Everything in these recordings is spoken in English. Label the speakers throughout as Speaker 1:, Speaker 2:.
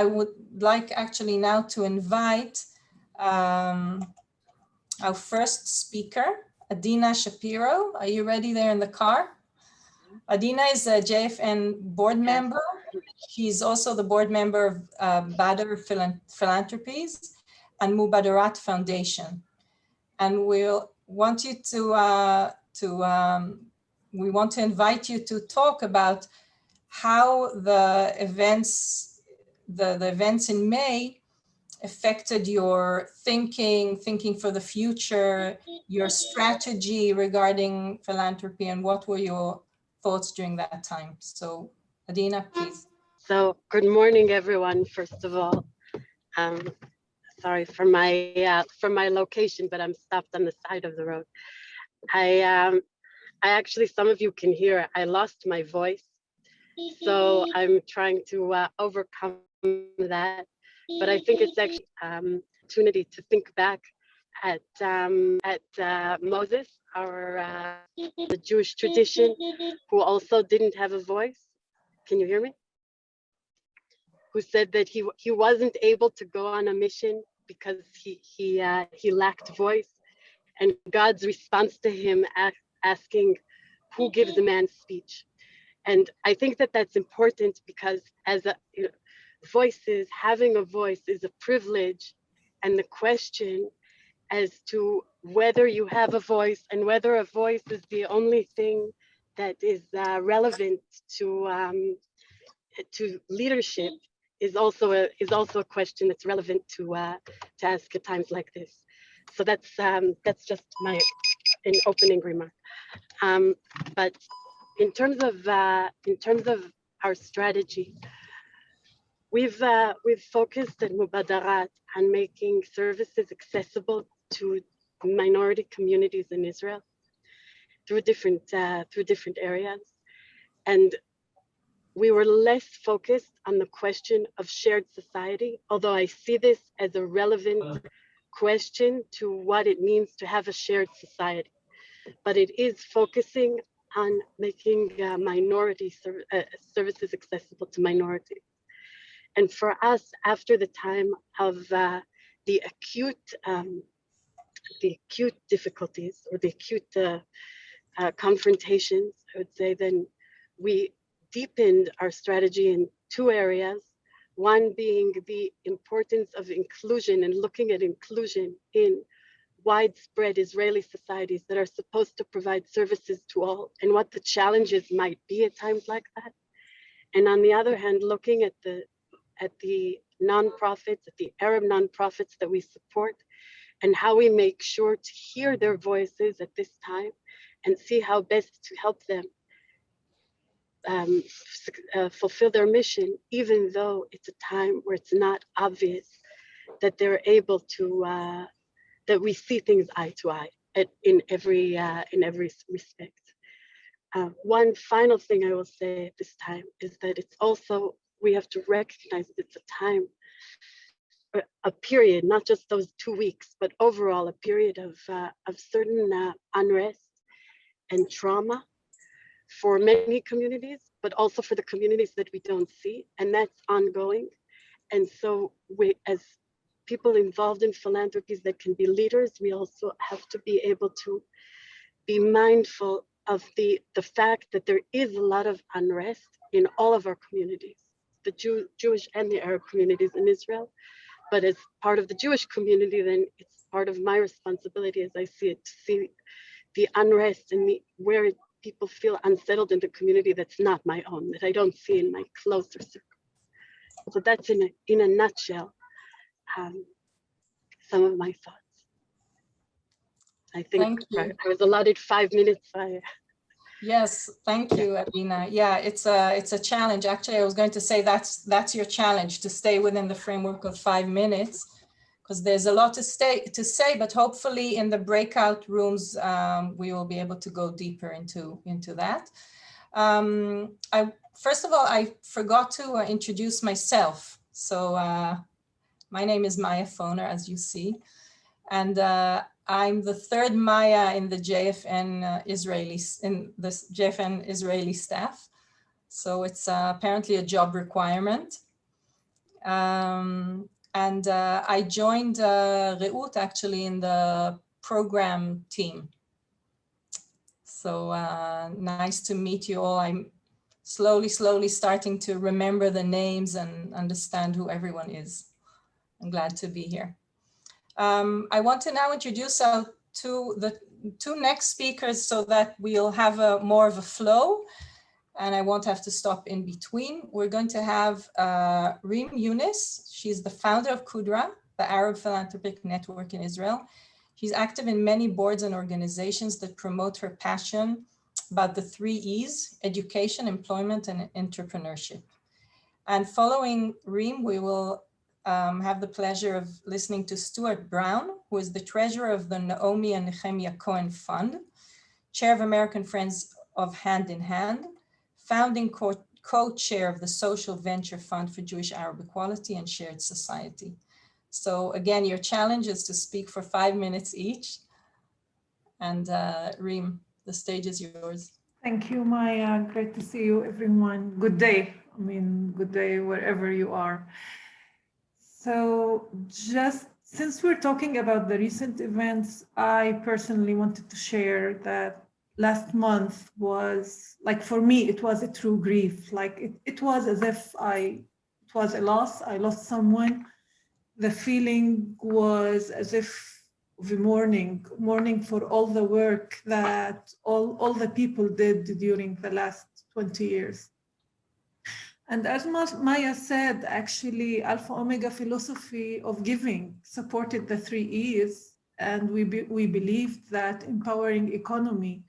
Speaker 1: I would like actually now to invite um, our first speaker, Adina Shapiro. Are you ready there in the car? Adina is a JFN board member. She's also the board member of uh, Badr Philanthropies and Mubadarat Foundation. And we'll want you to, uh, to um, we want to invite you to talk about how the events, the, the events in May affected your thinking, thinking for the future, your strategy regarding philanthropy, and what were your thoughts during that time? So Adina, please.
Speaker 2: So good morning, everyone, first of all. Um, sorry for my uh, for my location, but I'm stopped on the side of the road. I um, I actually, some of you can hear, I lost my voice. So I'm trying to uh, overcome that but I think it's actually um, opportunity to think back at um, at uh, Moses, our uh, the Jewish tradition, who also didn't have a voice. Can you hear me? Who said that he he wasn't able to go on a mission because he he uh, he lacked voice, and God's response to him asking, "Who gives a man speech?" And I think that that's important because as a you know, voices, having a voice is a privilege. And the question as to whether you have a voice and whether a voice is the only thing that is uh, relevant to um, to leadership is also a is also a question that's relevant to uh, to ask at times like this. So that's um, that's just my an opening remark. Um, but in terms of uh, in terms of our strategy, We've, uh, we've focused at Mubadarat on making services accessible to minority communities in Israel through different, uh, through different areas. And we were less focused on the question of shared society, although I see this as a relevant question to what it means to have a shared society. But it is focusing on making uh, minority ser uh, services accessible to minorities. And for us, after the time of uh, the acute, um, the acute difficulties or the acute uh, uh, confrontations, I would say, then we deepened our strategy in two areas. One being the importance of inclusion and looking at inclusion in widespread Israeli societies that are supposed to provide services to all and what the challenges might be at times like that. And on the other hand, looking at the at the nonprofits, at the Arab nonprofits that we support, and how we make sure to hear their voices at this time and see how best to help them um, uh, fulfill their mission, even though it's a time where it's not obvious that they're able to, uh, that we see things eye to eye at, in every uh, in every respect. Uh, one final thing I will say at this time is that it's also we have to recognize it's a time, a period, not just those two weeks, but overall a period of, uh, of certain uh, unrest and trauma for many communities, but also for the communities that we don't see, and that's ongoing. And so we, as people involved in philanthropies that can be leaders, we also have to be able to be mindful of the, the fact that there is a lot of unrest in all of our communities the Jew, Jewish and the Arab communities in Israel. But as part of the Jewish community, then it's part of my responsibility as I see it to see the unrest and the, where people feel unsettled in the community that's not my own, that I don't see in my closer circle. So that's in a, in a nutshell, um, some of my thoughts. I think I, I was allotted five minutes. I,
Speaker 1: Yes, thank you, Adina. Yeah, it's a it's a challenge. Actually, I was going to say that's that's your challenge to stay within the framework of five minutes because there's a lot to stay to say, but hopefully in the breakout rooms um, we will be able to go deeper into into that. Um, I first of all I forgot to uh, introduce myself. So uh, my name is Maya Foner, as you see, and uh, I'm the third Maya in the JFN uh, Israeli in the JFN Israeli staff. So it's uh, apparently a job requirement. Um, and uh, I joined uh, Reut actually in the program team. So uh, nice to meet you all. I'm slowly, slowly starting to remember the names and understand who everyone is. I'm glad to be here. Um, I want to now introduce our the two next speakers so that we'll have a more of a flow and I won't have to stop in between. We're going to have uh, Reem Younis. She's the founder of Kudra, the Arab Philanthropic Network in Israel. She's active in many boards and organizations that promote her passion about the three E's, education, employment, and entrepreneurship. And following Reem, we will um, have the pleasure of listening to Stuart Brown, who is the treasurer of the Naomi and Nehemiah Cohen Fund, chair of American Friends of Hand in Hand, founding co-chair of the Social Venture Fund for Jewish Arab Equality and Shared Society. So again, your challenge is to speak for five minutes each. And uh, Reem, the stage is yours.
Speaker 3: Thank you, Maya. Great to see you, everyone. Good day. I mean, good day wherever you are. So just since we're talking about the recent events, I personally wanted to share that last month was like for me it was a true grief. Like it, it was as if i it was a loss. I lost someone. The feeling was as if the mourning mourning for all the work that all all the people did during the last 20 years and as maya said actually alpha omega philosophy of giving supported the three e's and we be, we believed that empowering economy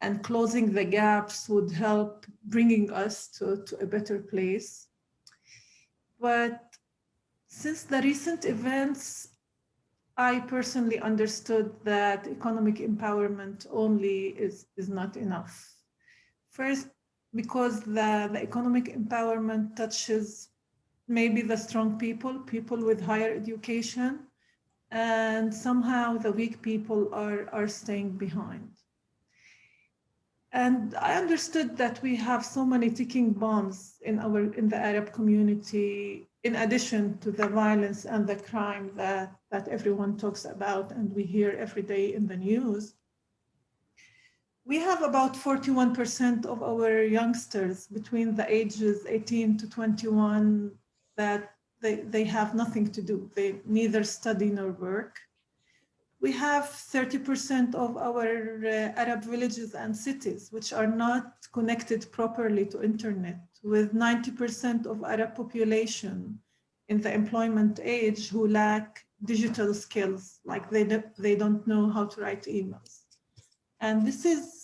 Speaker 3: and closing the gaps would help bringing us to, to a better place. But since the recent events, I personally understood that economic empowerment only is, is not enough. First, because the, the economic empowerment touches maybe the strong people, people with higher education, and somehow the weak people are, are staying behind. And I understood that we have so many ticking bombs in our in the Arab community, in addition to the violence and the crime that, that everyone talks about and we hear every day in the news. We have about 41% of our youngsters between the ages 18 to 21 that they, they have nothing to do. They neither study nor work we have 30% of our uh, Arab villages and cities which are not connected properly to internet, with 90% of Arab population in the employment age who lack digital skills, like they, do, they don't know how to write emails. And this is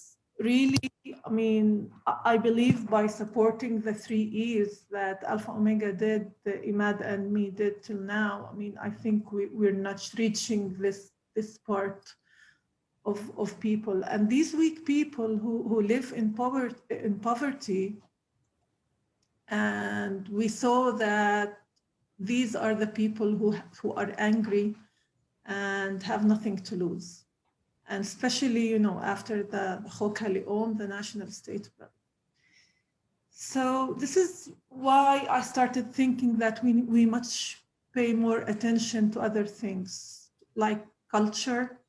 Speaker 3: really, I mean, I believe by supporting the three E's that Alpha Omega did, the Imad and me did till now, I mean, I think we, we're not reaching this this part of, of people. And these weak people who, who live in poverty, in poverty, and we saw that these are the people who, who are angry and have nothing to lose. And especially, you know, after the Chok HaLeom, the national state. So this is why I started thinking that we, we must pay more attention to other things like culture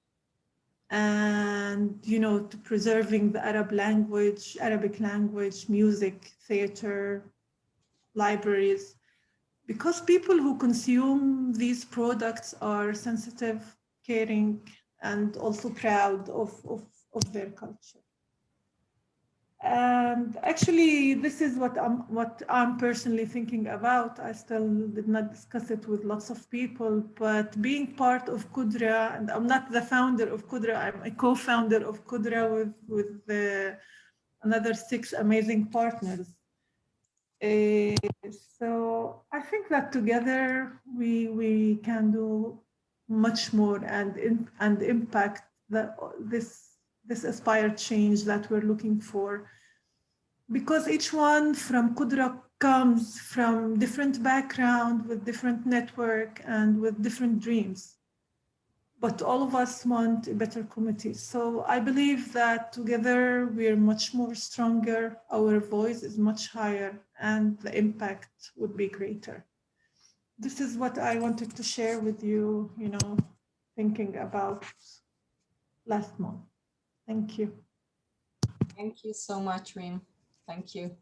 Speaker 3: and you know to preserving the Arab language, Arabic language, music, theater, libraries, because people who consume these products are sensitive, caring, and also proud of, of, of their culture. And actually, this is what I'm, what I'm personally thinking about. I still did not discuss it with lots of people, but being part of Qudra, and I'm not the founder of Qudra, I'm a co-founder of Qudra with, with the, another six amazing partners. Uh, so I think that together we, we can do much more and, in, and impact the, this this aspired change that we're looking for. Because each one from Qudra comes from different background with different network and with different dreams. But all of us want a better committee. So I believe that together we're much more stronger, our voice is much higher and the impact would be greater. This is what I wanted to share with you, you know, thinking about last month. Thank you.
Speaker 1: Thank you so much, Reem. Thank you.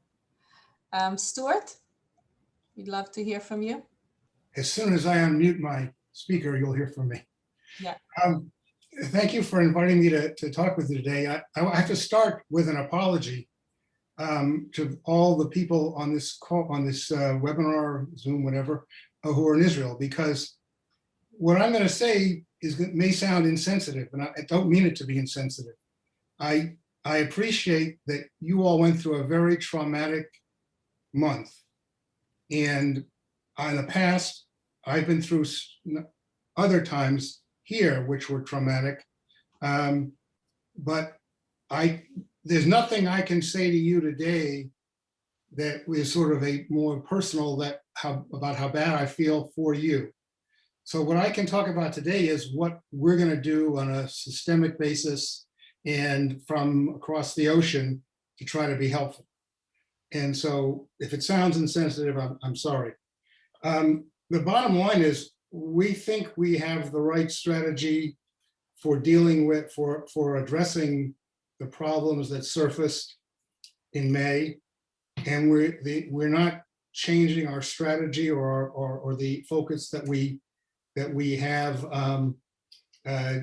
Speaker 1: Um, Stuart, we'd love to hear from you.
Speaker 4: as soon as I unmute my speaker, you'll hear from me.
Speaker 1: Yeah.
Speaker 4: Um, Thank you for inviting me to, to talk with you today. I, I have to start with an apology um, to all the people on this call, on this uh, webinar, Zoom, whatever, uh, who are in Israel, because what I'm going to say is may sound insensitive, and I I don't mean it to be insensitive. I, I appreciate that you all went through a very traumatic month. And in the past, I've been through other times here which were traumatic. Um, But I, there's nothing I can say to you today that is sort of a more personal that how, about how bad I feel for you. So what I can talk about today is what we're gonna do on a systemic basis and from across the ocean to try to be helpful. And so if it sounds insensitive, I'm, I'm sorry. Um, the bottom line is, we think we have the right strategy for dealing with, for, for addressing the problems that surfaced in May. And we're, the, we're not changing our strategy or, or, or the focus that we, that we have um, uh,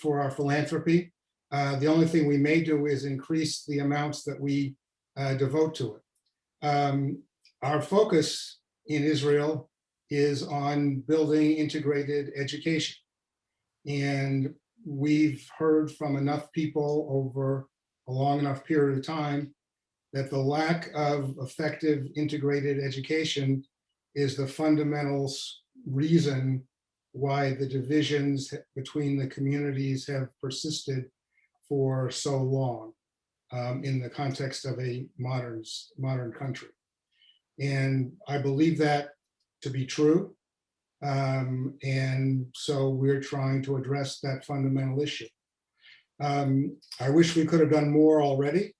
Speaker 4: for our philanthropy. Uh, the only thing we may do is increase the amounts that we uh, devote to it. Um, Our focus in Israel is on building integrated education. And we've heard from enough people over a long enough period of time that the lack of effective integrated education is the fundamental reason why the divisions between the communities have persisted for so long um, in the context of a modern, modern country. And I believe that to be true. Um, and so we're trying to address that fundamental issue. Um, I wish we could have done more already,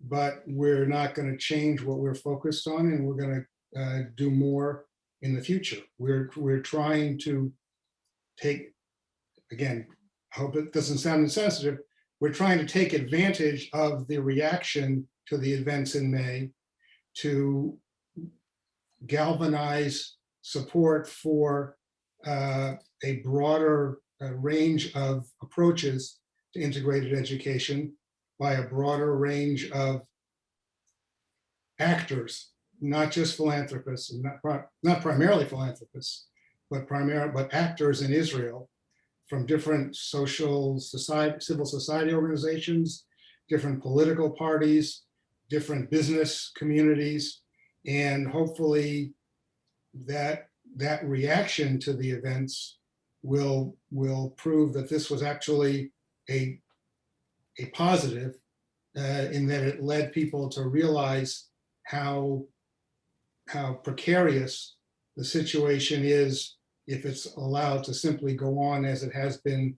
Speaker 4: but we're not going to change what we're focused on and we're going to uh, do more in the future. We're, we're trying to take, again, I hope it doesn't sound insensitive, we're trying to take advantage of the reaction to the events in May to galvanize support for uh, a broader uh, range of approaches to integrated education by a broader range of actors, not just philanthropists, and not, pri- not primarily philanthropists, but primary, but actors in Israel from different social society, civil society organizations, different political parties, different business communities, and hopefully that that reaction to the events will will prove that this was actually a a positive uh, in that it led people to realize how how precarious the situation is if it's allowed to simply go on as it has been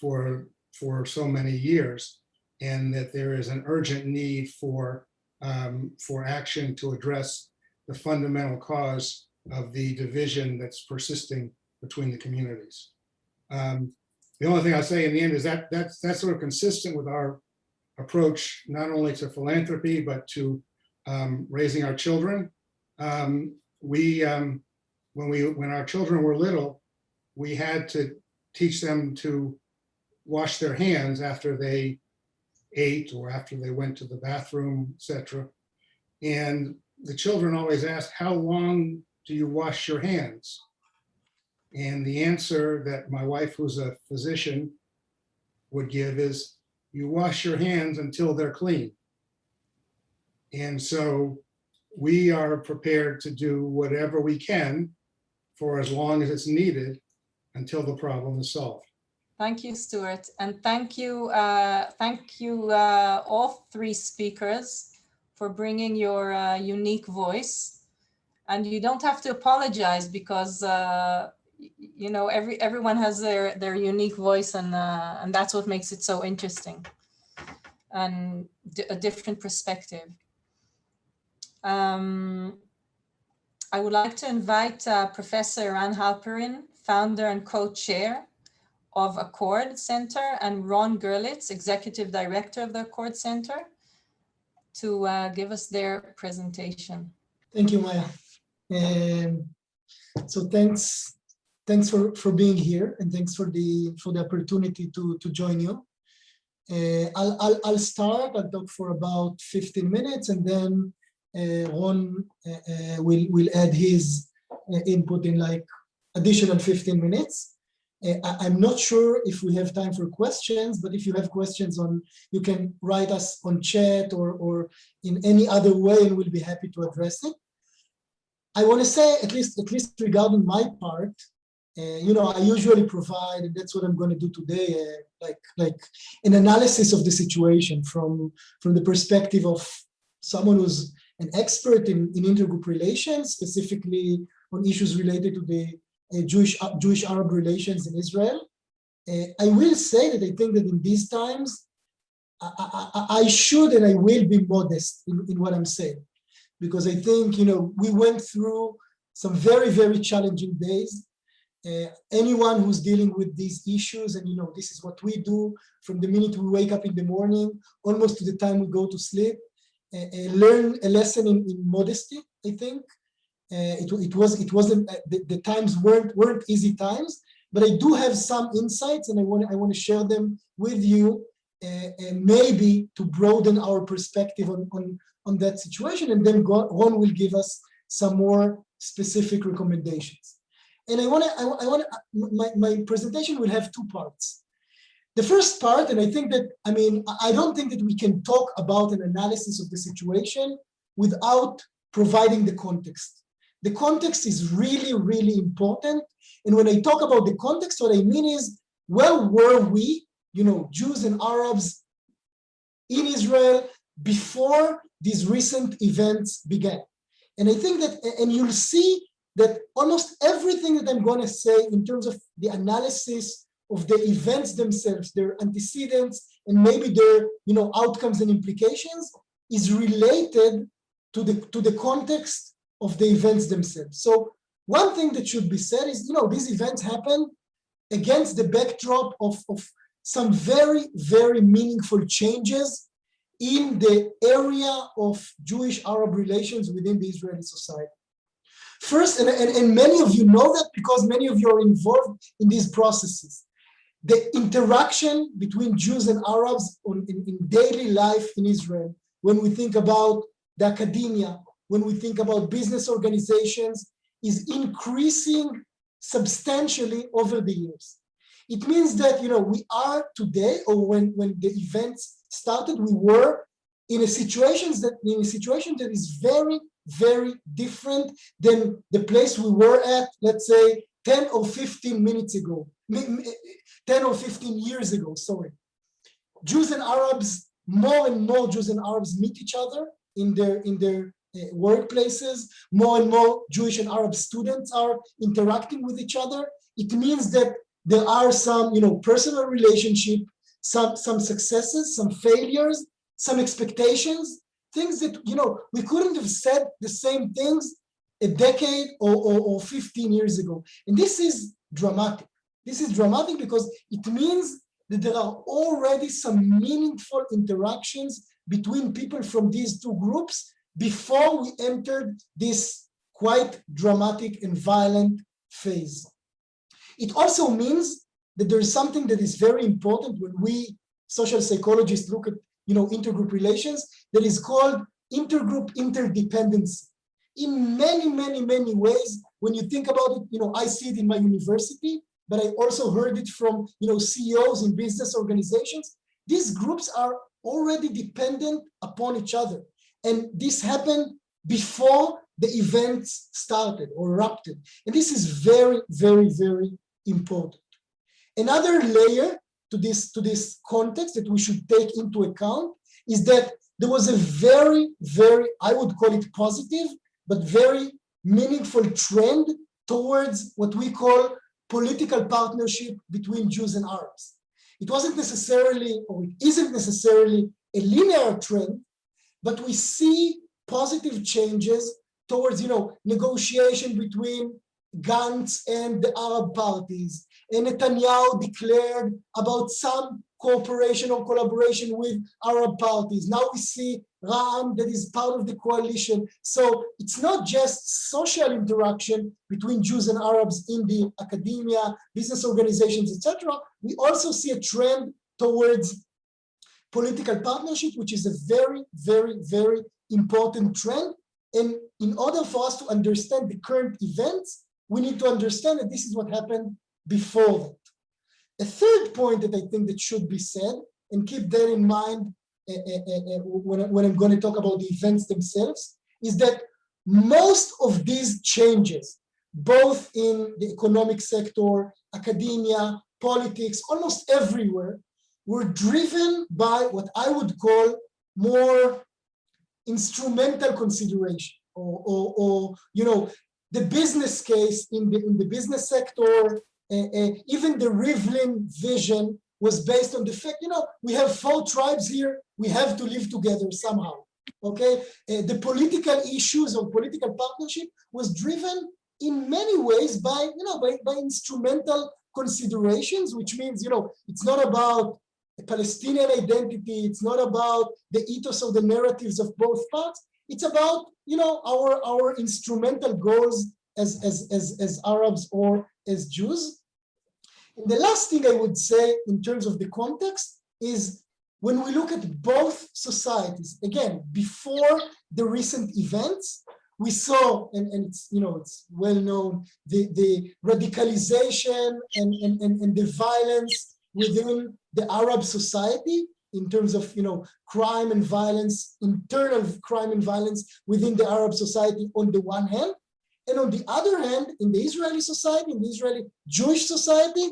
Speaker 4: for for so many years and that there is an urgent need for um, for action to address the fundamental cause of the division that's persisting between the communities. Um, the only thing I'll say in the end is that that's that's sort of consistent with our approach, not only to philanthropy, but to um, raising our children. Um, we, um, when we, when our children were little, we had to teach them to wash their hands after they ate or after they went to the bathroom, etc. And the children always asked, how long do you wash your hands? And the answer that my wife, who's a physician, would give is, you wash your hands until they're clean. And so we are prepared to do whatever we can for as long as it's needed until the problem is solved.
Speaker 1: Thank you, Stuart, and thank you, uh, thank you, uh, all three speakers for bringing your uh, unique voice. And you don't have to apologize because, uh, you know, every everyone has their their unique voice, and uh, and that's what makes it so interesting, and a different perspective. Um, I would like to invite uh, Professor Eran Halperin, founder and co-chair of aChord Center, and Ron Gerlitz, executive director of the aChord Center, to uh, give us their presentation.
Speaker 5: Thank you, Maya. Um, so thanks, thanks for, for being here and thanks for the for the opportunity to, to join you. Uh, I'll, I'll, I'll start, I'll talk for about 15 minutes and then uh, Ron uh, uh, will, will add his uh, input in like additional 15 minutes. Uh, I, I'm not sure if we have time for questions, but if you have questions on, you can write us on chat or, or in any other way and we'll be happy to address it. I want to say, at least, at least regarding my part, uh, you know, I usually provide, and that's what I'm going to do today, uh, like, like an analysis of the situation from, from the perspective of someone who's an expert in, in intergroup relations, specifically on issues related to the uh, Jewish, Jewish Arab relations in Israel. Uh, I will say that I think that in these times, I, I, I should and I will be modest in, in what I'm saying because I think, you know, we went through some very, very challenging days. Uh, anyone who's dealing with these issues, and you know, this is what we do from the minute we wake up in the morning, almost to the time we go to sleep, uh, uh, learn a lesson in, in modesty, I think. Uh, it, it was, it wasn't, uh, the, the times weren't, weren't easy times, but I do have some insights and I want, I want to share them with you, uh, and maybe to broaden our perspective on, on, on that situation, and then Ron will give us some more specific recommendations. And I want to, I, want my, my presentation will have two parts. The first part, and I think that, I mean, I don't think that we can talk about an analysis of the situation without providing the context. The context is really, really important. And when I talk about the context, what I mean is, where were we, you know, Jews and Arabs in Israel before these recent events began? And I think that, and you'll see that almost everything that I'm going to say in terms of the analysis of the events themselves, their antecedents, and maybe their you know, outcomes and implications is related to the, to the context of the events themselves. So one thing that should be said is, you know, these events happen against the backdrop of, of some very, very meaningful changes in the area of Jewish-Arab relations within the Israeli society. First, and, and, and many of you know that because many of you are involved in these processes. The interaction between Jews and Arabs on, in, in daily life in Israel, when we think about the academia, when we think about business organizations, is increasing substantially over the years. It means that you know we are today, or when, when the events started, we were in a situation that in a situation that is very, very different than the place we were at, let's say, 10 or 15 minutes ago, 10 or 15 years ago, sorry. Jews and Arabs, more and more Jews and Arabs meet each other in their, in their uh, workplaces. More and more Jewish and Arab students are interacting with each other. It means that there are some, you know, personal relationship, some, some successes, some failures, some expectations, things that, you know, we couldn't have said the same things a decade or, or, or 15 years ago. And this is dramatic. This is dramatic because it means that there are already some meaningful interactions between people from these two groups before we entered this quite dramatic and violent phase. It also means that there is something that is very important when we social psychologists look at you know, intergroup relations that is called intergroup interdependency. In many, many, many ways, when you think about it, you know, I see it in my university, but I also heard it from, you know, CEOs in business organizations. These groups are already dependent upon each other. And this happened before the events started or erupted. And this is very, very, very important. Another layer to this, to this context that we should take into account is that there was a very, very, I would call it positive, but very meaningful trend towards what we call political partnership between Jews and Arabs. It wasn't necessarily, or it isn't necessarily a linear trend, but we see positive changes towards, you know, negotiation between Gantz and the Arab parties. And Netanyahu declared about some cooperation or collaboration with Arab parties. Now we see Ra'am that is part of the coalition. So it's not just social interaction between Jews and Arabs in the academia, business organizations, etc. We also see a trend towards political partnership, which is a very, very, very important trend. And in order for us to understand the current events, we need to understand that this is what happened before that. A third point that I think that should be said, and keep that in mind uh, uh, when, when I'm going to talk about the events themselves, is that most of these changes, both in the economic sector, academia, politics, almost everywhere, were driven by what I would call more instrumental consideration or, or, or you know, the business case in the, in the business sector, uh, uh, even the Rivlin vision was based on the fact, you know, we have four tribes here, we have to live together somehow, okay? Uh, the political issues of political partnership was driven in many ways by, you know, by, by instrumental considerations, which means, you know, it's not about Palestinian identity, it's not about the ethos of the narratives of both parts, it's about, you know, our, our instrumental goals as, as, as, as Arabs or as Jews. And the last thing I would say in terms of the context is when we look at both societies, again, before the recent events, we saw, and, and it's, you know, it's well known, the, the radicalization and, and, and, and the violence within the Arab society in terms of, you know, crime and violence, internal crime and violence within the Arab society on the one hand, and on the other hand, in the Israeli society, in the Israeli Jewish society,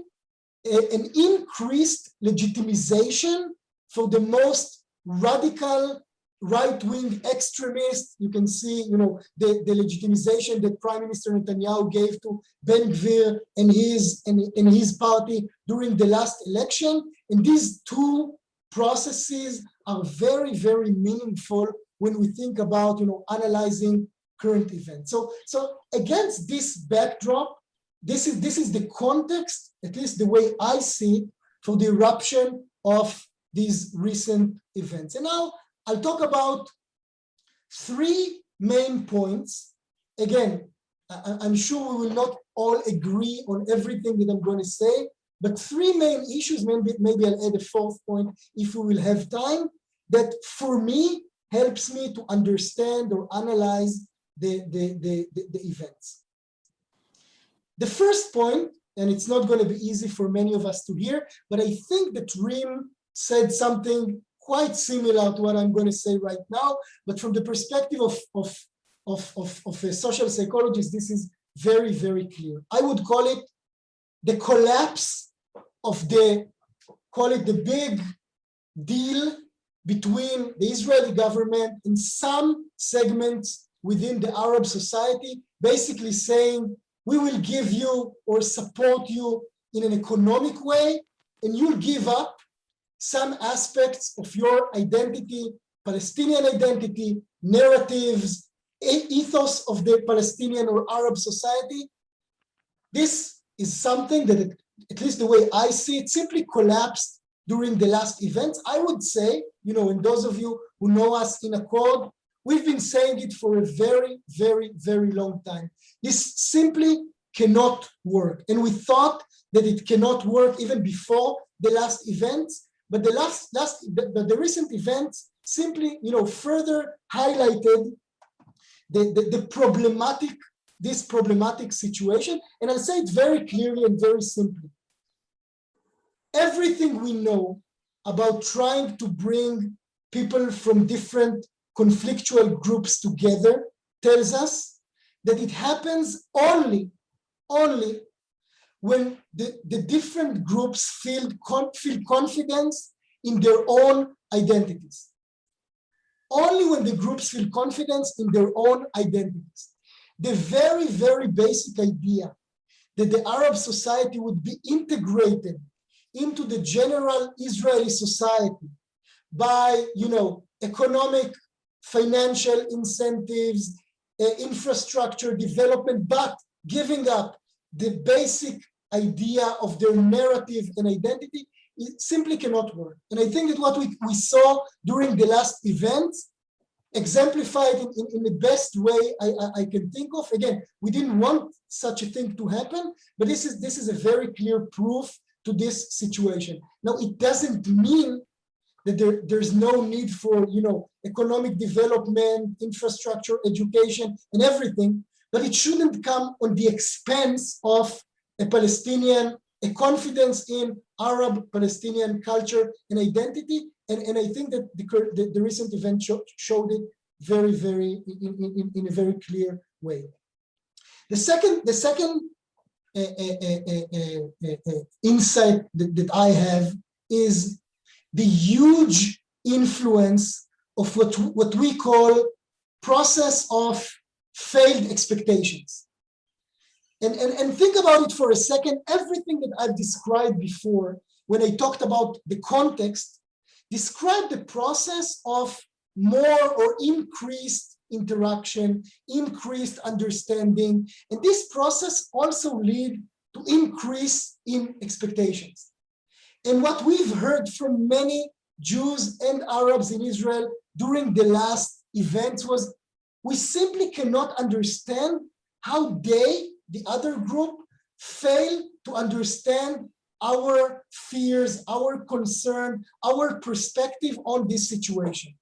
Speaker 5: an increased legitimization for the most radical right-wing extremists. You can see, you know, the, the legitimization that Prime Minister Netanyahu gave to Ben Gvir and his and, and his party during the last election. And these two processes are very, very meaningful when we think about, you know, analyzing current events. So, so against this backdrop, this is this is the context, at least the way I see, for the eruption of these recent events. And now I'll talk about three main points. Again, I, I'm sure we will not all agree on everything that I'm going to say, but three main issues, maybe, maybe I'll add a fourth point if we will have time, that for me helps me to understand or analyze the, the, the, the, the events. The first point, and it's not going to be easy for many of us to hear, but I think that Reem said something quite similar to what I'm going to say right now, but from the perspective of, of, of, of, of a social psychologist, this is very, very clear. I would call it the collapse of the, call it the big deal between the Israeli government and some segments within the Arab society, basically saying, we will give you or support you in an economic way, and you'll give up some aspects of your identity, Palestinian identity, narratives, ethos of the Palestinian or Arab society. This is something that, at least the way I see it, simply collapsed during the last events. I would say, you know, and those of you who know us in aChord, we've been saying it for a very, very, very long time. This simply cannot work. And we thought that it cannot work even before the last events, but the last, last, but the recent events simply, you know, further highlighted the, the, the problematic, this problematic situation. And I'll say it very clearly and very simply. Everything we know about trying to bring people from different conflictual groups together tells us that it happens only, only when the, the different groups feel, feel confidence in their own identities. Only when the groups feel confidence in their own identities. The very, very basic idea that the Arab society would be integrated into the general Israeli society by, you know, economic, financial incentives, uh, infrastructure development, but giving up the basic idea of their narrative and identity, it simply cannot work. And I think that what we, we saw during the last events exemplified in, in, in, the best way I, I, I, can think of. Again, we didn't want such a thing to happen, but this is this is a very clear proof to this situation. Now, it doesn't mean that there, there's no need for you know economic development, infrastructure, education, and everything, but it shouldn't come on the expense of a Palestinian, a confidence in Arab Palestinian culture and identity. And, and I think that the, the, the recent event show, showed it very, very, in, in, in a very clear way. The second, the second uh, uh, uh, insight that, that I have is the huge influence of what, what we call process of failed expectations. And, and, and think about it for a second, everything that I've described before, when I talked about the context, describe the process of more or increased interaction, increased understanding. And this process also lead to increase in expectations. And what we've heard from many Jews and Arabs in Israel during the last events was, we simply cannot understand how they the other group fail to understand our fears, our concern, our perspective on this situation.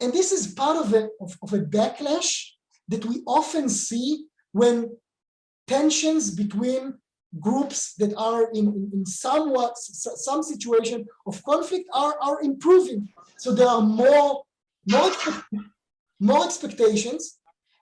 Speaker 5: And this is part of a, of, of a backlash that we often see when tensions between groups that are in, in, somewhat some situation of conflict are, are improving. So there are more, more, more expectations.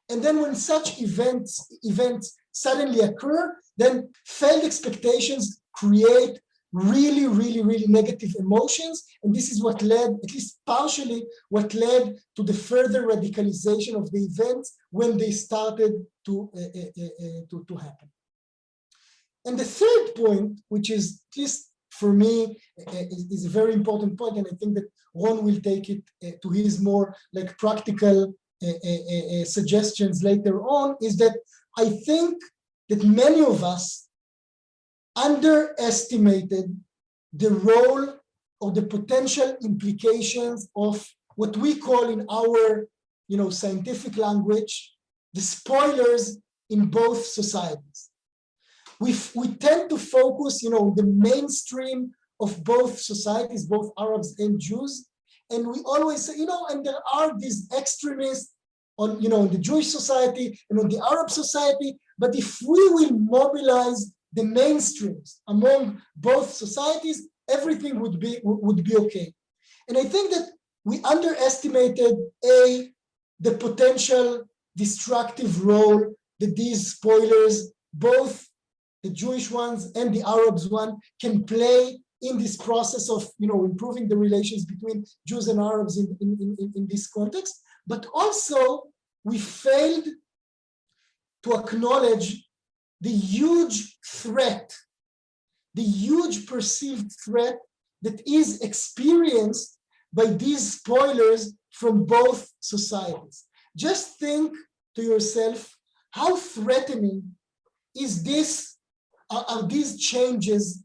Speaker 5: And then when such events, events suddenly occur, then failed expectations create really, really, really negative emotions. And this is what led, at least partially, what led to the further radicalization of the events when they started to, uh, uh, uh, uh to, to happen. And the third point, which is at least for me, uh, uh, is, is, a very important point, and I think that Ron will take it to his more like practical suggestions later on, is that I think that many of us underestimated the role or the potential implications of what we call in our you know, scientific language, the spoilers in both societies. We, we tend to focus, you know, the mainstream of both societies, both Arabs and Jews. And we always say, you know, and there are these extremists on, you know, the Jewish society and on the Arab society. But if we will mobilize the mainstreams among both societies, everything would be would be okay. And I think that we underestimated a the potential destructive role that these spoilers, both the Jewish ones and the Arabs one, can play in this process of you know improving the relations between Jews and Arabs in, in, in, in this context but also we failed to acknowledge the huge threat, the huge perceived threat that is experienced by these spoilers from both societies. Just think to yourself, how threatening is this, are, these changes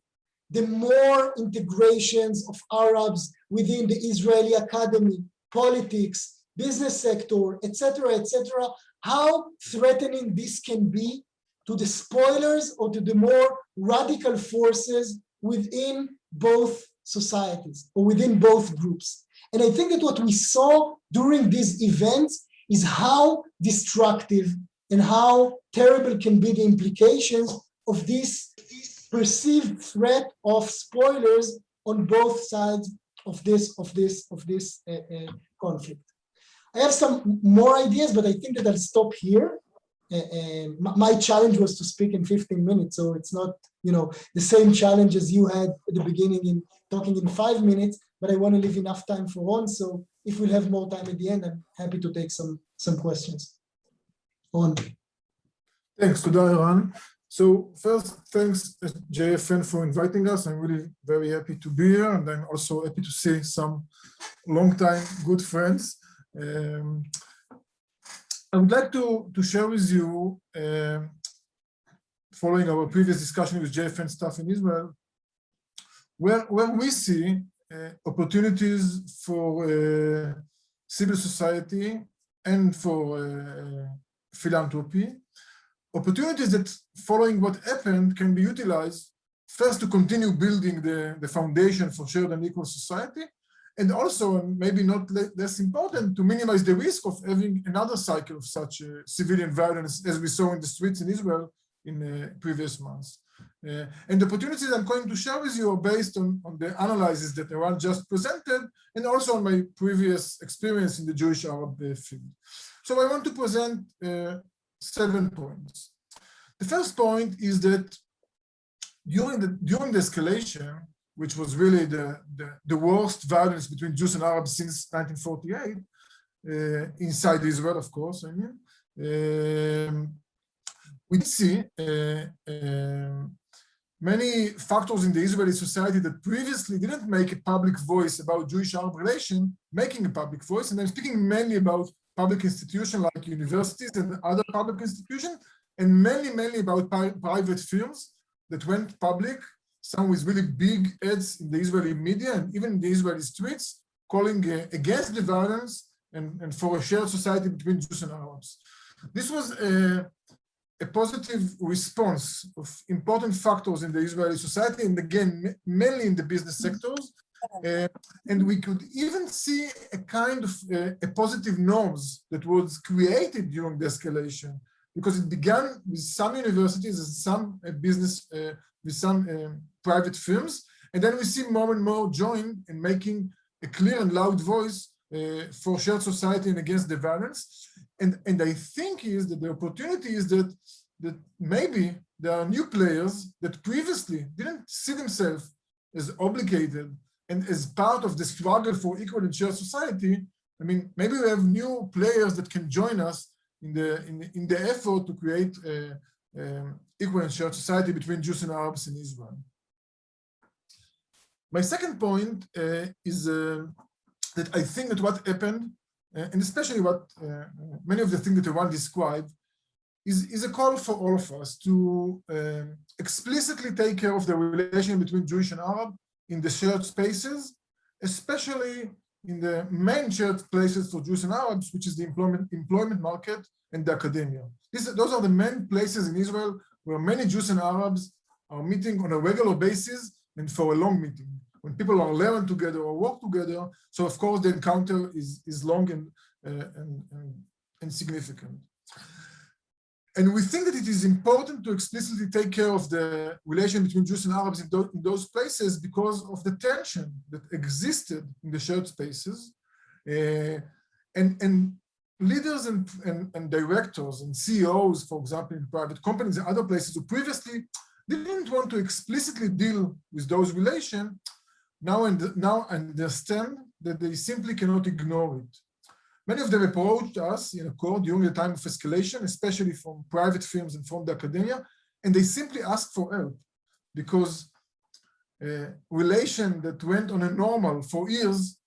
Speaker 5: the more integrations of Arabs within the Israeli academy, politics, business sector, etc., etc., how threatening this can be to the spoilers or to the more radical forces within both societies or within both groups. And I think that what we saw during these events is how destructive and how terrible can be the implications of this perceived threat of spoilers on both sides of this of this of this uh, uh, conflict. I have some more ideas, but I think that I'll stop here. Uh, um, and my challenge was to speak in 15 minutes, so it's not, you know, the same challenge as you had at the beginning in talking in five minutes, but I want to leave enough time for Ron. So if we'll have more time at the end, I'm happy to take some some questions. Ron.
Speaker 6: Thanks, to Eran. So first, thanks uh, JFN for inviting us. I'm really very happy to be here, and I'm also happy to see some long-time good friends. Um, I would like to, to share with you, um, following our previous discussion with JFN staff in Israel, where, where we see uh, opportunities for uh, civil society and for uh, philanthropy, opportunities that following what happened can be utilized first to continue building the, the foundation for shared and equal society, and also, maybe not le less important, to minimize the risk of having another cycle of such uh, civilian violence as we saw in the streets in Israel in uh, previous months. Uh, and the opportunities I'm going to share with you are based on, on the analysis that Eran just presented, and also on my previous experience in the Jewish Arab uh, field. So I want to present uh, seven points. The first point is that during the during the escalation, which was really the, the, the worst violence between Jews and Arabs since 1948, uh, inside Israel, of course, I mean, um, we see uh, um, many factors in the Israeli society that previously didn't make a public voice about Jewish-Arab relation, making a public voice, and I'm speaking mainly about public institutions like universities and other public institutions, and mainly, mainly about private firms that went public, some with really big ads in the Israeli media and even in the Israeli streets, calling uh, against the violence and, and for a shared society between Jews and Arabs. This was a, a positive response of important factors in the Israeli society, and again, mainly in the business sectors. Uh, and we could even see a kind of uh, a positive norms that was created during the escalation because it began with some universities and some uh, business, uh, with some um, private firms. And then we see more and more join in making a clear and loud voice uh, for shared society and against the violence. And, and I think is that the opportunity is that, that maybe there are new players that previously didn't see themselves as obligated and as part of the struggle for equal and shared society. I mean, maybe we have new players that can join us in the in, in the effort to create a, a equal and shared society between Jews and Arabs in Israel. My second point uh, is uh, that I think that what happened, uh, and especially what many of the things that Eran described, is, is a call for all of us to um, explicitly take care of the relation between Jewish and Arab in the shared spaces, especially in the main shared places for Jews and Arabs, which is the employment, employment market and the academia. These, those are the main places in Israel where many Jews and Arabs are meeting on a regular basis and for a long meeting. When people are learning together or work together, so of course the encounter is, is long and, uh, and, and, and significant. And we think that it is important to explicitly take care of the relation between Jews and Arabs in, those, in those places because of the tension that existed in the shared spaces. Uh, and, and leaders and, and, and, directors and CEOs, for example, in private companies and other places who previously didn't want to explicitly deal with those relations, now, and, now understand that they simply cannot ignore it. Many of them approached us in aChord during the time of escalation, especially from private firms and from the academia, and they simply asked for help because a relation that went on a normal for years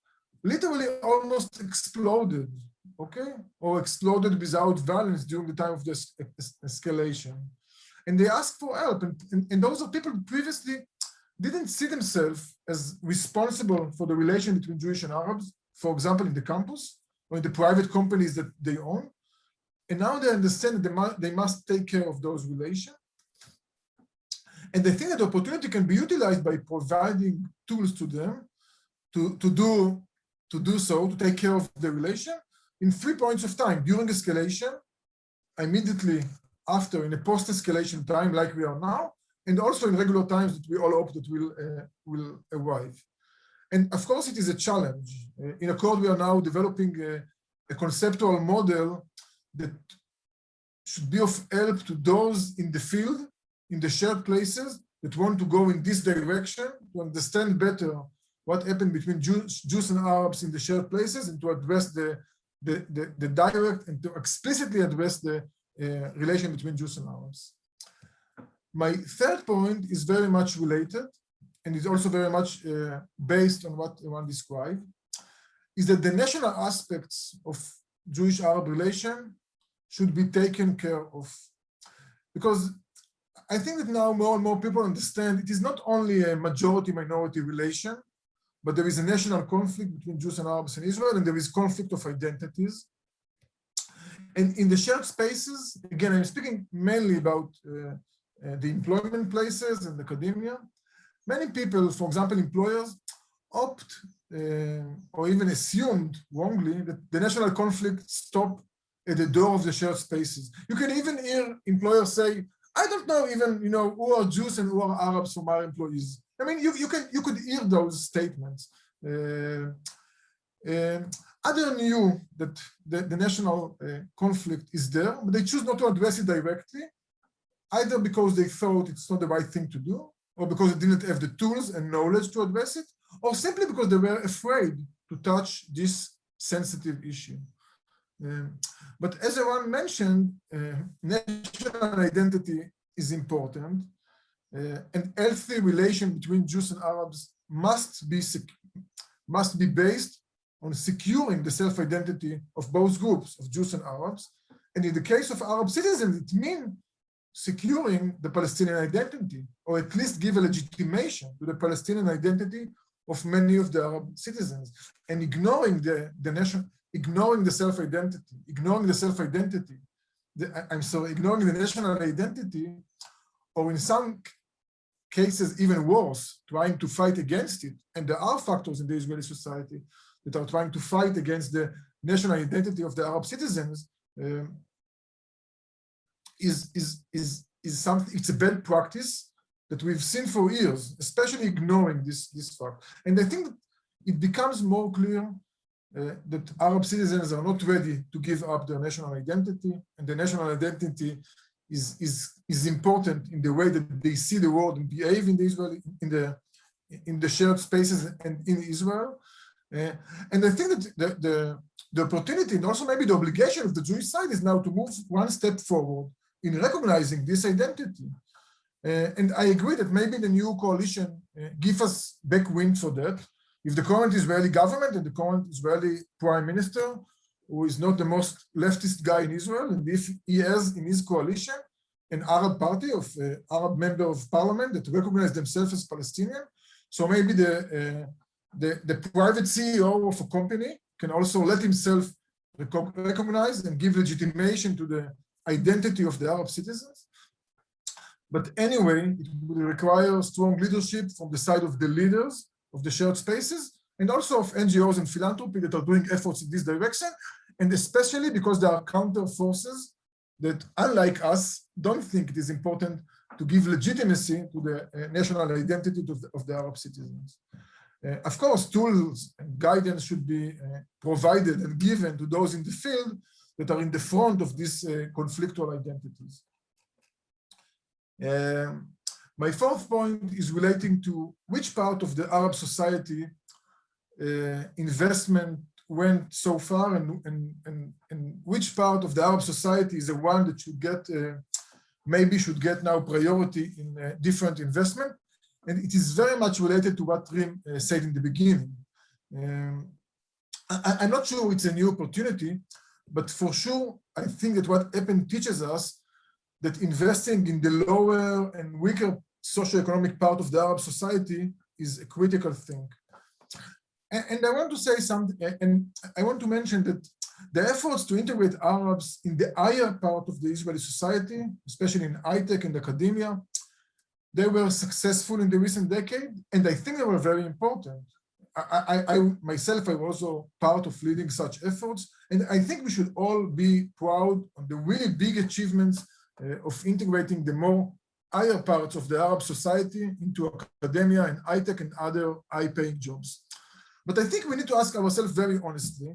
Speaker 6: literally almost exploded, okay? Or exploded without violence during the time of this escalation. And they asked for help. And, and, and those are people previously didn't see themselves as responsible for the relation between Jewish and Arabs, for example, in the campus, or in the private companies that they own. And now they understand that they must, they must take care of those relations. And they think that opportunity can be utilized by providing tools to them to, to, do, to do so, to take care of the relation in three points of time, during escalation, immediately after, in a post-escalation time like we are now, and also in regular times that we all hope that will, uh, will arrive. And of course, it is a challenge. Uh, in aChord, we are now developing a, a conceptual model that should be of help to those in the field, in the shared places, that want to go in this direction, to understand better what happened between Jews, Jews and Arabs in the shared places, and to address the, the, the, the direct and to explicitly address the uh, relation between Jews and Arabs. My third point is very much related and is also very much uh, based on what Eran described, is that the national aspects of Jewish-Arab relation should be taken care of. Because I think that now more and more people understand it is not only a majority-minority relation, but there is a national conflict between Jews and Arabs in Israel, and there is conflict of identities. And in the shared spaces, again, I'm speaking mainly about uh, uh, the employment places and academia. Many people, for example, employers, opt uh, or even assumed wrongly that the national conflict stop at the door of the shared spaces. You can even hear employers say, I don't know even, you know, who are Jews and who are Arabs from our employees. I mean, you, you can you could hear those statements. Uh, um, other knew that the, the national uh, conflict is there, but they choose not to address it directly, either because they thought it's not the right thing to do, or because they didn't have the tools and knowledge to address it, or simply because they were afraid to touch this sensitive issue. Um, but as Eran mentioned, uh, national identity is important, uh, and healthy relation between Jews and Arabs must be must be based on securing the self-identity of both groups of Jews and Arabs. And in the case of Arab citizens, it means securing the Palestinian identity, or at least give a legitimation to the Palestinian identity of many of the Arab citizens, and ignoring the, the nation, ignoring the self-identity, ignoring the self-identity, I'm sorry, ignoring the national identity, or in some cases even worse, trying to fight against it. And there are factors in the Israeli society that are trying to fight against the national identity of the Arab citizens um, is, is, is, is something, it's a bad practice that we've seen for years, especially ignoring this, this fact. And I think it becomes more clear uh, that Arab citizens are not ready to give up their national identity, and the national identity is, is, is important in the way that they see the world and behave in the Israeli, in the, in the shared spaces and in Israel. Uh, and I think that the, the, the opportunity and also maybe the obligation of the Jewish side is now to move one step forward in recognizing this identity. Uh, and I agree that maybe the new coalition uh, give us backwind for that. If the current Israeli government and the current Israeli prime minister, who is not the most leftist guy in Israel, and if he has in his coalition an Arab party of uh, Arab member of parliament that recognize themselves as Palestinian, so maybe the uh, the, the private CEO of a company can also let himself recognize and give legitimation to the identity of the Arab citizens. But anyway, it will require strong leadership from the side of the leaders of the shared spaces and also of NGOs and philanthropy that are doing efforts in this direction. And especially because there are counter forces that, unlike us, don't think it is important to give legitimacy to the uh, national identity of the, of the Arab citizens. Uh, of course, tools and guidance should be uh, provided and given to those in the field that are in the front of these uh, conflictual identities. Um, my fourth point is relating to which part of the Arab society uh, investment went so far and, and, and, and, which part of the Arab society is the one that should get, uh, maybe should get now priority in uh, different investment. And it is very much related to what Reem uh, said in the beginning. Um, I, am not sure it's a new opportunity, but for sure, I think that what EPEN teaches us that investing in the lower and weaker socioeconomic part of the Arab society is a critical thing. And, and I want to say something, and I want to mention that the efforts to integrate Arabs in the higher part of the Israeli society, especially in high tech and academia, they were successful in the recent decade, and I think they were very important. I, I, I, myself, I was also part of leading such efforts, and I think we should all be proud of the really big achievements uh, of integrating the more higher parts of the Arab society into academia and high tech and other high-paying jobs. But I think we need to ask ourselves very honestly,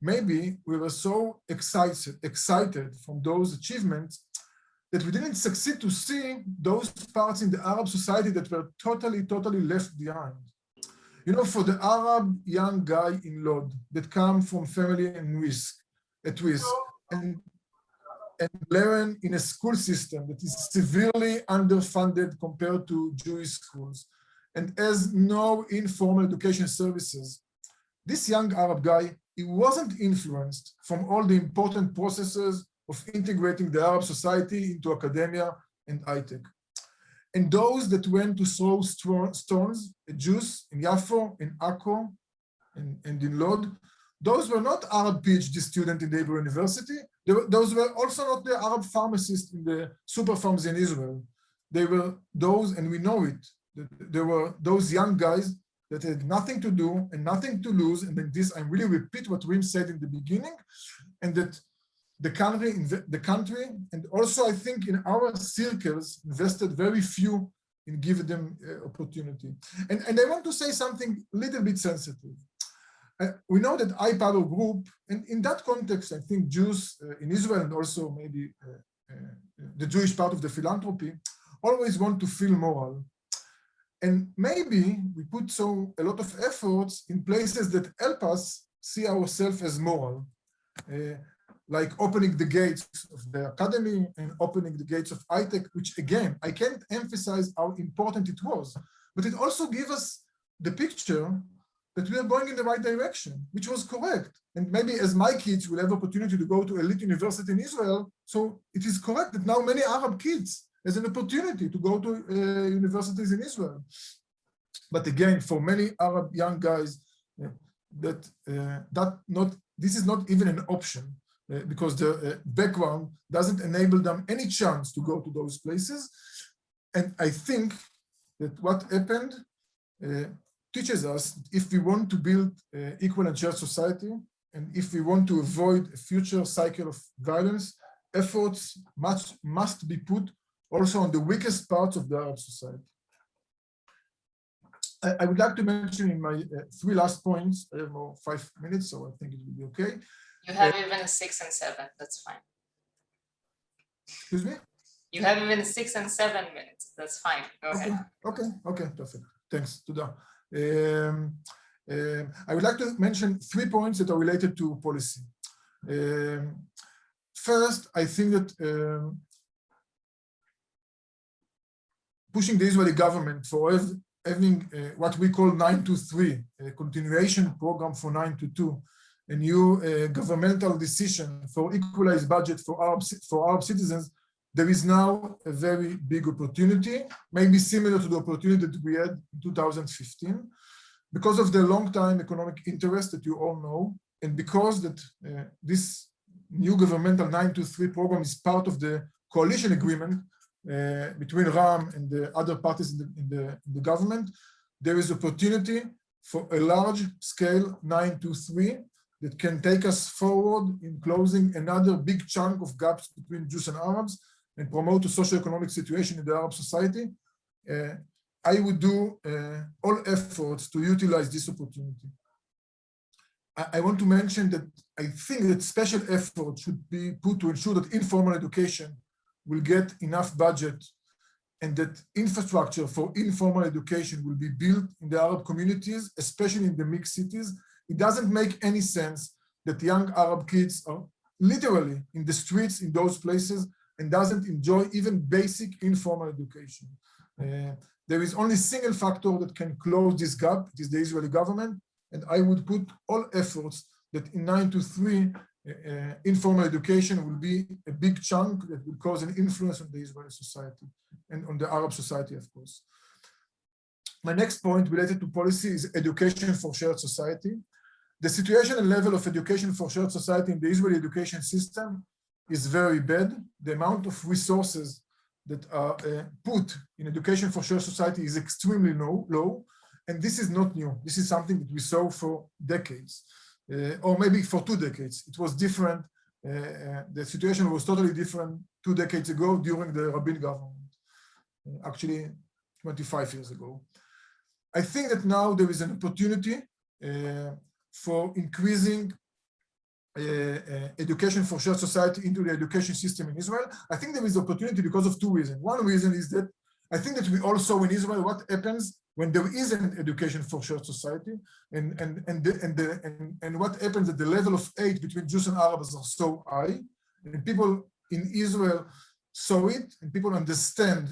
Speaker 6: maybe we were so excited, excited from those achievements that we didn't succeed to see those parts in the Arab society that were totally, totally left behind. You know, for the Arab young guy in Lod that come from family and risk, at risk, and, and learn in a school system that is severely underfunded compared to Jewish schools, and has no informal education services. This young Arab guy, he wasn't influenced from all the important processes of integrating the Arab society into academia and high tech. And those that went to throw stones at Jews in Yafo, in Akko, and, and in Lod, those were not Arab PhD students in the Hebrew University. Were, those were also not the Arab pharmacists in the Super-Pharms in Israel. They were those, and we know it, there were those young guys that had nothing to do and nothing to lose. And then this, I really repeat what Reem said in the beginning, and that the country, the country, and also I think in our circles invested very few in giving them uh, opportunity. And, and I want to say something a little bit sensitive. Uh, we know that iPower Group, and in that context, I think Jews uh, in Israel and also maybe uh, uh, the Jewish part of the philanthropy always want to feel moral. And maybe we put so a lot of efforts in places that help us see ourselves as moral. Uh, like opening the gates of the academy and opening the gates of iTech, which again, I can't emphasize how important it was, but it also gave us the picture that we are going in the right direction, which was correct. And maybe as my kids will have opportunity to go to elite university in Israel, so it is correct that now many Arab kids has an opportunity to go to uh, universities in Israel. But again, for many Arab young guys, uh, that uh, that not this is not even an option because the uh, background doesn't enable them any chance to go to those places. And I think that what happened uh, teaches us if we want to build uh, equal and shared society, and if we want to avoid a future cycle of violence, efforts must, must be put also on the weakest parts of the Arab society. I, I would like to mention in my uh, three last points, I have more five minutes, so I think it will be okay.
Speaker 7: You have even six and seven, that's fine.
Speaker 6: Excuse me?
Speaker 7: You have even six and seven minutes, that's fine, go
Speaker 6: Okay,
Speaker 7: ahead.
Speaker 6: okay, okay, perfect. Thanks, Tuda. Um, um, I would like to mention three points that are related to policy. Um, first, I think that um, pushing the Israeli government for hav- having uh, what we call 923, a continuation program for 922, a new uh, governmental decision for equalized budget for Arab, for Arab citizens there is now a very big opportunity, maybe similar to the opportunity that we had in 2015, because of the long time economic interest that you all know, and because that uh, this new governmental 923 program is part of the coalition agreement uh, between Ra'am and the other parties in the, in, the, in the government, there is opportunity for a large scale 923 that can take us forward in closing another big chunk of gaps between Jews and Arabs and promote a socio-economic situation in the Arab society, uh, I would do uh, all efforts to utilize this opportunity. I, I, want to mention that I think that special effort should be put to ensure that informal education will get enough budget and that infrastructure for informal education will be built in the Arab communities, especially in the mixed cities. It doesn't make any sense that young Arab kids are literally in the streets in those places and doesn't enjoy even basic informal education. Uh, there is only single factor that can close this gap, it is the Israeli government, and I would put all efforts that in 9 to 3, uh, uh, informal education will be a big chunk that will cause an influence on the Israeli society and on the Arab society, of course. My next point related to policy is education for shared society. The situation and level of education for shared society in the Israeli education system is very bad. The amount of resources that are uh, put in education for shared society is extremely low, low. And this is not new. This is something that we saw for decades, uh, or maybe for two decades. It was different. Uh, the situation was totally different two decades ago during the Rabin government, uh, actually 25 years ago. I think that now there is an opportunity uh, for increasing uh, uh, education for shared society into the education system in Israel. I think there is opportunity because of two reasons. One reason is that I think that we all saw in Israel what happens when there is an education for shared society and and and the, and, the, and, and what happens at the level of aid between Jews and Arabs are so high and people in Israel saw it and people understand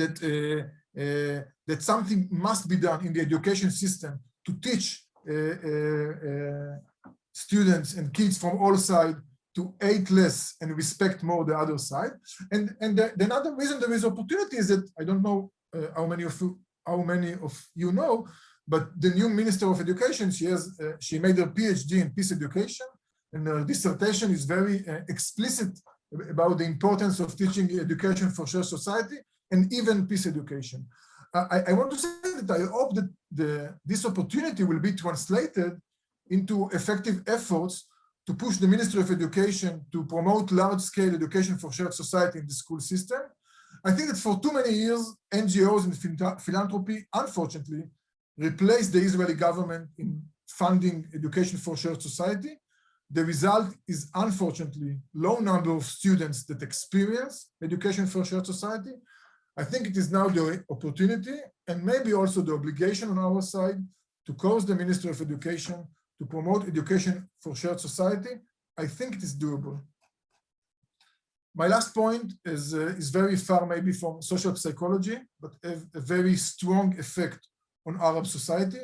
Speaker 6: that uh, uh, that something must be done in the education system to teach students and kids from all sides to hate less and respect more the other side. And, and the, the another reason there is opportunity is that I don't know uh, how many of you, how many of you know, but the new Minister of Education, she has, uh, she made her PhD in peace education, and her dissertation is very uh, explicit about the importance of teaching education for shared society and even peace education. I, I want to say that I hope that the, this opportunity will be translated into effective efforts to push the Ministry of Education to promote large-scale education for shared society in the school system. I think that for too many years, NGOs and philanthropy, unfortunately, replaced the Israeli government in funding education for shared society. The result is, unfortunately, low number of students that experience education for shared society. I think it is now the opportunity and maybe also the obligation on our side to cause the Ministry of Education to promote education for shared society, I think it is doable. My last point is, uh, is very far maybe from social psychology, but a very strong effect on Arab society.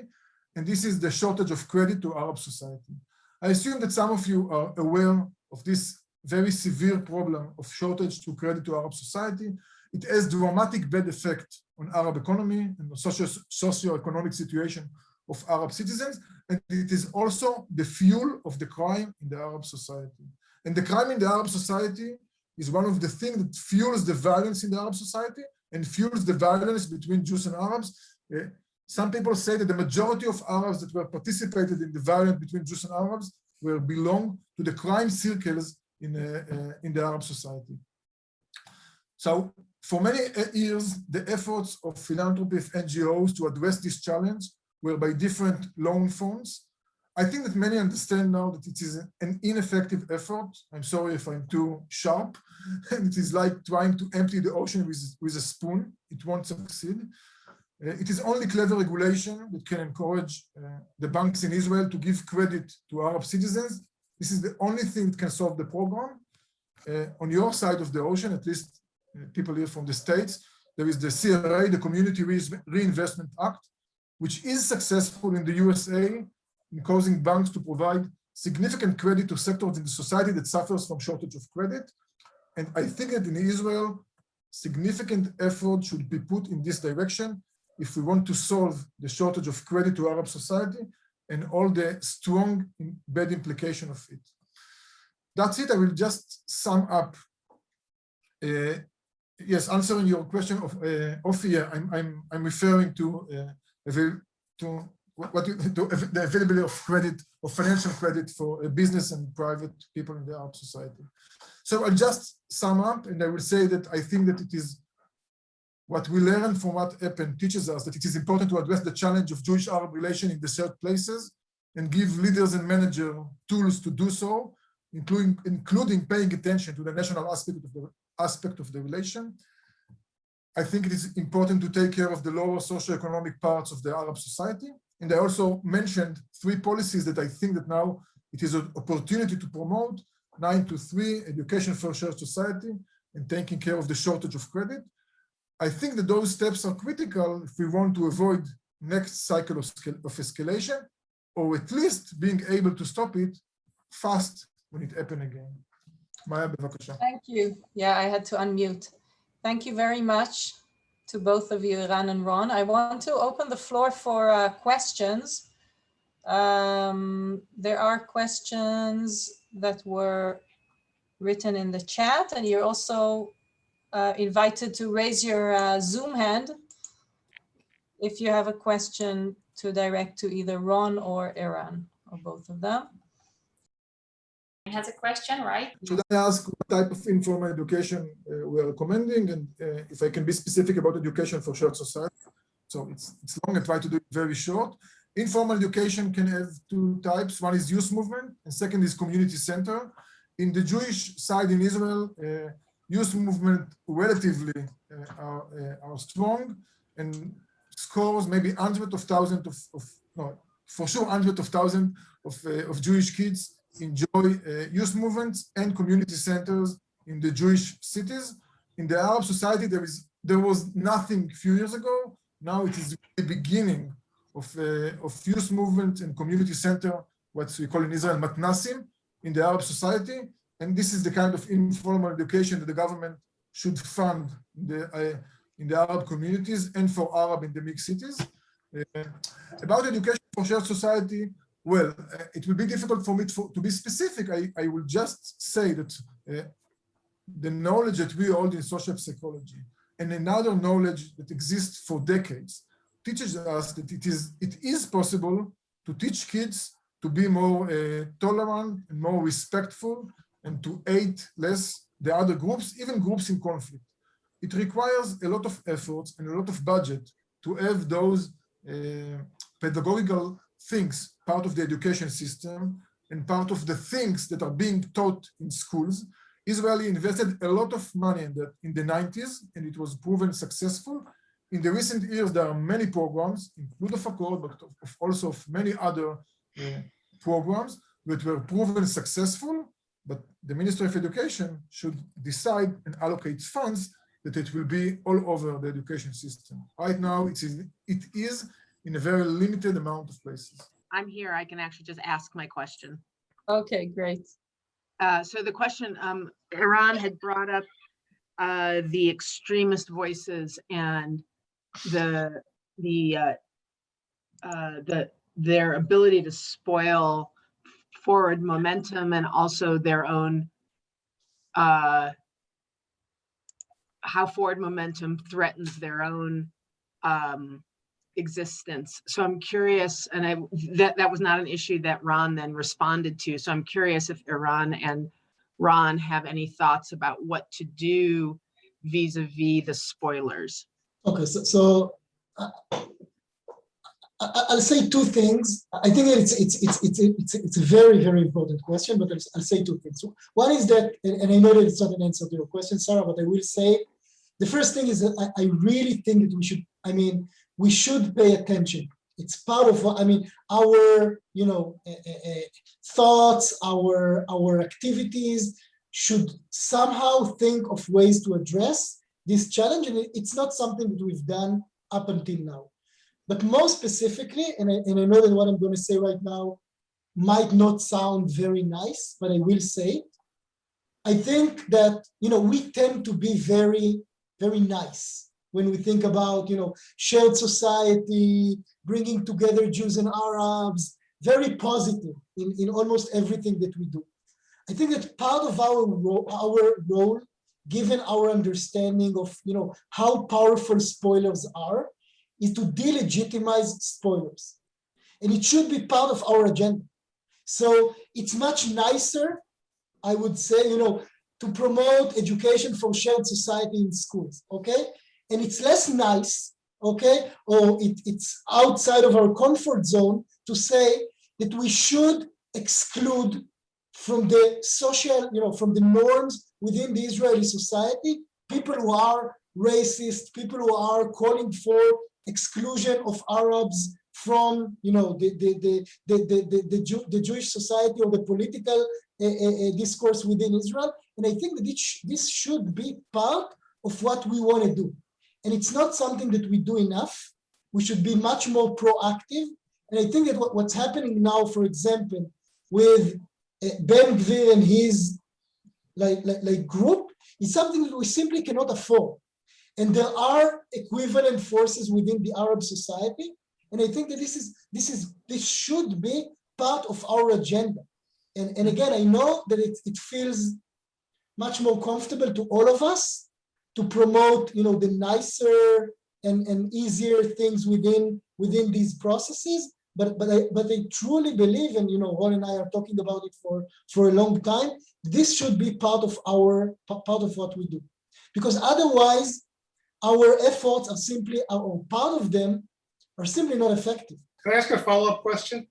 Speaker 6: And this is the shortage of credit to Arab society. I assume that some of you are aware of this very severe problem of shortage to credit to Arab society. It has dramatic bad effect on Arab economy and the socio socio-economic situation of Arab citizens and it is also the fuel of the crime in the Arab society. And the crime in the Arab society is one of the things that fuels the violence in the Arab society and fuels the violence between Jews and Arabs. Uh, some people say that the majority of Arabs that were participated in the violence between Jews and Arabs were belong to the crime circles in, uh, uh, in the Arab society. So for many years, the efforts of philanthropy NGOs to address this challenge were by different loan funds. I think that many understand now that it is an ineffective effort. I'm sorry if I'm too sharp. And it is like trying to empty the ocean with, with a spoon. It won't succeed. Uh, it is only clever regulation that can encourage uh, the banks in Israel to give credit to Arab citizens. This is the only thing that can solve the problem. Uh, on your side of the ocean, at least people here from the States, there is the CRA, the Community Reinvestment Act, which is successful in the USA in causing banks to provide significant credit to sectors in the society that suffers from shortage of credit. And I think that in Israel, significant effort should be put in this direction if we want to solve the shortage of credit to Arab society and all the strong bad implication of it. That's it. I will just sum up. Uh, yes, answering your question of uh, of here, I'm I'm I'm referring to uh, to what you, to the availability of credit of financial credit for a business and private people in the Arab society. So I'll just sum up and I will say that I think that it is what we learn from what EPEN teaches us that it is important to address the challenge of Jewish-Arab relation in the shared places and give leaders and managers tools to do so, including, including paying attention to the national aspect of the aspect of the relation I think it is important to take care of the lower socioeconomic parts of the Arab society. And I also mentioned three policies that I think that now it is an opportunity to promote, nine to three, education for shared society, and taking care of the shortage of credit. I think that those steps are critical if we want to avoid next cycle of, of escalation, or at least being able to stop it fast when it happens again.
Speaker 1: Thank you. Yeah, I had to unmute. Thank you very much to both of you, Eran and Ron. I want to open the floor for uh, questions. Um, there are questions that were written in the chat and you're also uh, invited to raise your uh, Zoom hand if you have a question to direct to either Ron or Eran, or both of them
Speaker 7: has a question, right?
Speaker 6: Should I ask what type of informal education uh, we are recommending and uh, if I can be specific about education for shared society? So it's, it's long, I try to do it very short. Informal education can have two types. One is youth movement and second is community center. In the Jewish side in Israel, uh, youth movement relatively uh, are, uh, are strong and scores maybe hundreds of thousands of, of no, for sure hundreds of thousands of, uh, of Jewish kids enjoy uh, youth movements and community centers in the Jewish cities. In the Arab society, there is there was nothing a few years ago. Now it is the beginning of, uh, of youth movement and community center, what we call in Israel matnasim, in the Arab society. and this is the kind of informal education that the government should fund the, uh, in the Arab communities and for Arab in the mixed cities. Uh, about education for shared society, well, uh, it will be difficult for me to, to be specific. I, I will just say that uh, the knowledge that we hold in social psychology and another knowledge that exists for decades teaches us that it is, it is possible to teach kids to be more uh, tolerant and more respectful and to aid less the other groups, even groups in conflict. It requires a lot of efforts and a lot of budget to have those uh, pedagogical things part of the education system and part of the things that are being taught in schools. Israel invested a lot of money in that in the 90s, and it was proven successful. In the recent years, there are many programs, including of aChord, but of also of many other uh, programs that were proven successful, but the Ministry of Education should decide and allocate funds that it will be all over the education system. Right now, it is, it is in a very limited amount of places.
Speaker 8: I'm here. I can actually just ask my question.
Speaker 1: Okay, great.
Speaker 8: Uh, so the question, um, Eran had brought up uh, the extremist voices and the the uh, uh, the their ability to spoil forward momentum and also their own uh, how forward momentum threatens their own um, existence. So I'm curious, and I that that was not an issue that Ron then responded to. So I'm curious if Eran and Ron have any thoughts about what to do vis-a-vis the spoilers.
Speaker 5: Okay, so, so uh, I'll say two things. I think it's it's it's it's it's it's a very very important question, but I'll, I'll say two things. One is that, and, and I know that it's not an answer to your question, Sarah, but I will say the first thing is that I, I really think that we should. I mean, we should pay attention. It's part of what I mean. Our you know uh, uh, thoughts, our our activities should somehow think of ways to address this challenge, and it's not something that we've done up until now. But more specifically, and I, and I know that what I'm going to say right now might not sound very nice, but I will say it. I think that, you know, we tend to be very, very nice when we think about, you know, shared society, bringing together Jews and Arabs, very positive in, in almost everything that we do. I think that part of our role, our role, given our understanding of, you know, how powerful spoilers are, is to delegitimize spoilers. And it should be part of our agenda. So it's much nicer, I would say, you know, to promote education for shared society in schools, okay? And it's less nice, okay, or it, it's outside of our comfort zone to say that we should exclude from the social, you know, from the norms within the Israeli society, people who are racist, people who are calling for exclusion of Arabs from you know the the the the the, the, the, Jew, the Jewish society or the political uh, uh, discourse within Israel, and I think that this, this should be part of what we want to do, and it's not something that we do enough. We should be much more proactive, and I think that what, what's happening now, for example, with uh, Ben Gvir and his like, like like group, is something that we simply cannot afford. And there are equivalent forces within the Arab society. And I think that this is this is this should be part of our agenda. And, and again, I know that it, it feels much more comfortable to all of us to promote, you know, the nicer and, and easier things within within these processes. But but I but I truly believe, and you know, Ron and I are talking about it for for a long time. This should be part of our part of what we do, because otherwise our efforts are simply, or part of them, are simply not effective.
Speaker 4: Can I ask a follow-up question?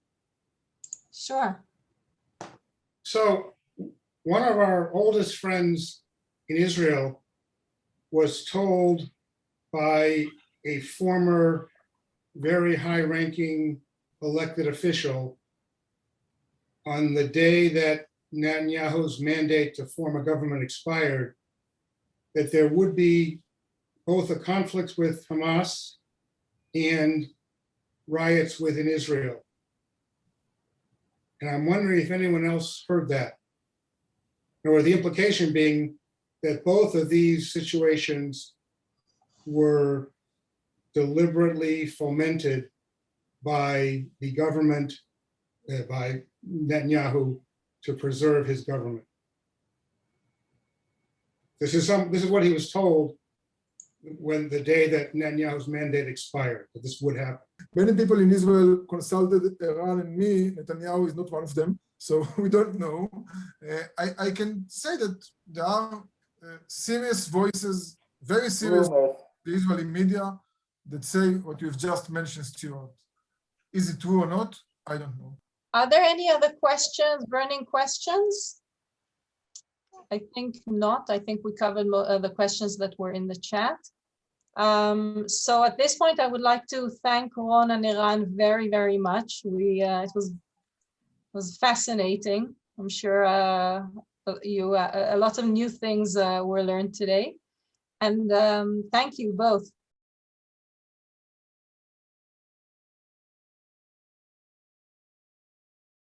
Speaker 1: Sure.
Speaker 4: So one of our oldest friends in Israel was told by a former very high-ranking elected official on the day that Netanyahu's mandate to form a government expired, that there would be both a conflict with Hamas and riots within Israel. And I'm wondering if anyone else heard that. Or the implication being that both of these situations were deliberately fomented by the government, uh, by Netanyahu to preserve his government. This is some, this is what he was told when the day that Netanyahu's mandate expired, that this would happen.
Speaker 6: Many people in Israel consulted Eran and me. Netanyahu is not one of them, so we don't know. Uh, I, I can say that there are serious voices, very serious, the Israeli media that say what you've just mentioned, Stuart. Is it true or not? I don't know.
Speaker 1: Are there any other questions, burning questions? I think not. I think we covered uh, the questions that were in the chat. Um, so at this point, I would like to thank Ron and Eran very, very much. We, uh, it was, was fascinating. I'm sure uh, uh, you, uh, a lot of new things uh, were learned today. And um, thank you both